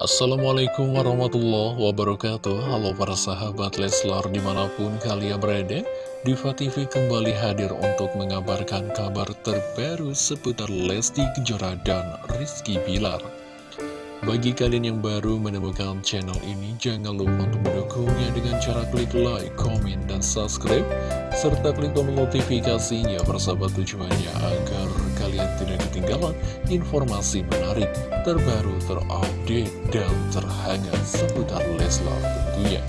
Assalamualaikum warahmatullahi wabarakatuh. Halo para sahabat Leslar di mana pun kalian berada Diva TV kembali hadir untuk mengabarkan kabar terbaru seputar Lesti Kejora dan Rizky Bilar bagi kalian yang baru menemukan channel ini, jangan lupa untuk mendukungnya dengan cara klik like, komen, dan subscribe, serta klik tombol notifikasinya persahabat tujuannya agar kalian tidak ketinggalan informasi menarik, terbaru, terupdate, dan terhangat seputar Leslar tentunya.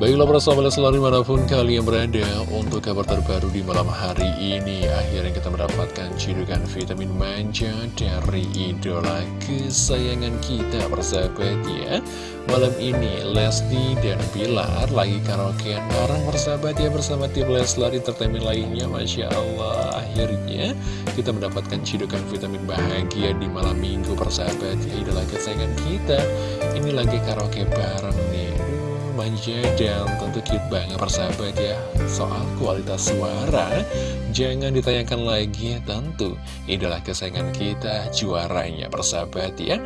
Baiklah para sahabat selalu di mana pun kalian berada Untuk kabar terbaru di malam hari ini. Akhirnya kita mendapatkan cidukan vitamin manja Dari idola kesayangan kita persahabat ya. Malam ini Lesti dan Pilar lagi karaokean bareng persahabat ya Bersama tim Leslar Entertainment lainnya. Masya Allah Akhirnya kita mendapatkan cidukan vitamin bahagia di malam minggu persahabat ya Idola kesayangan kita. Ini lagi karaoke bareng manja dan tentu cute banget persahabat ya Soal kualitas suara. Jangan ditayangkan lagi tentu Idola kesayangan kita juaranya persahabat ya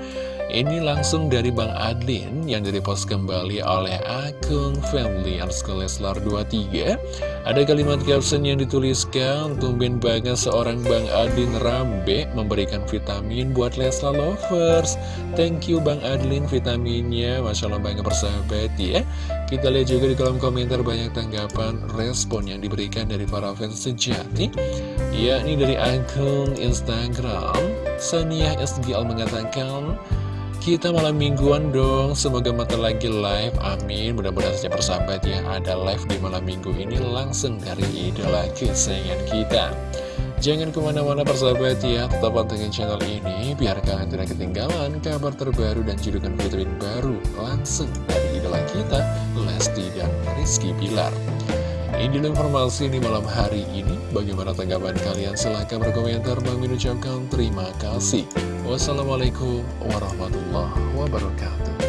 ini langsung dari Bang Adlin yang direpost kembali oleh akun family Leslar 23 Ada kalimat caption yang dituliskan Tumben banget seorang Bang Adlin Rambe memberikan vitamin buat Leslar Lovers. Thank you Bang Adlin vitaminnya. Masya Allah banget persahabat ya. Kita lihat juga di kolom komentar banyak tanggapan respon yang diberikan dari para fans sejati yakni dari akun Instagram. Sania SGL mengatakan kita malam mingguan dong, semoga mata lagi live, amin. Mudah-mudahan saja persahabat ya, ada live di malam minggu ini langsung dari idola kesayangan kita. Jangan ke mana-mana persahabat ya, tetap pantengin channel ini Biar kalian tidak ketinggalan kabar terbaru dan judukan vitamin baru Langsung dari idola kita, Lesti dan Rizky Pilar ini informasi di malam hari ini. Bagaimana tanggapan kalian? Silahkan berkomentar. Bang ucapkan terima kasih. Wassalamualaikum warahmatullahi wabarakatuh.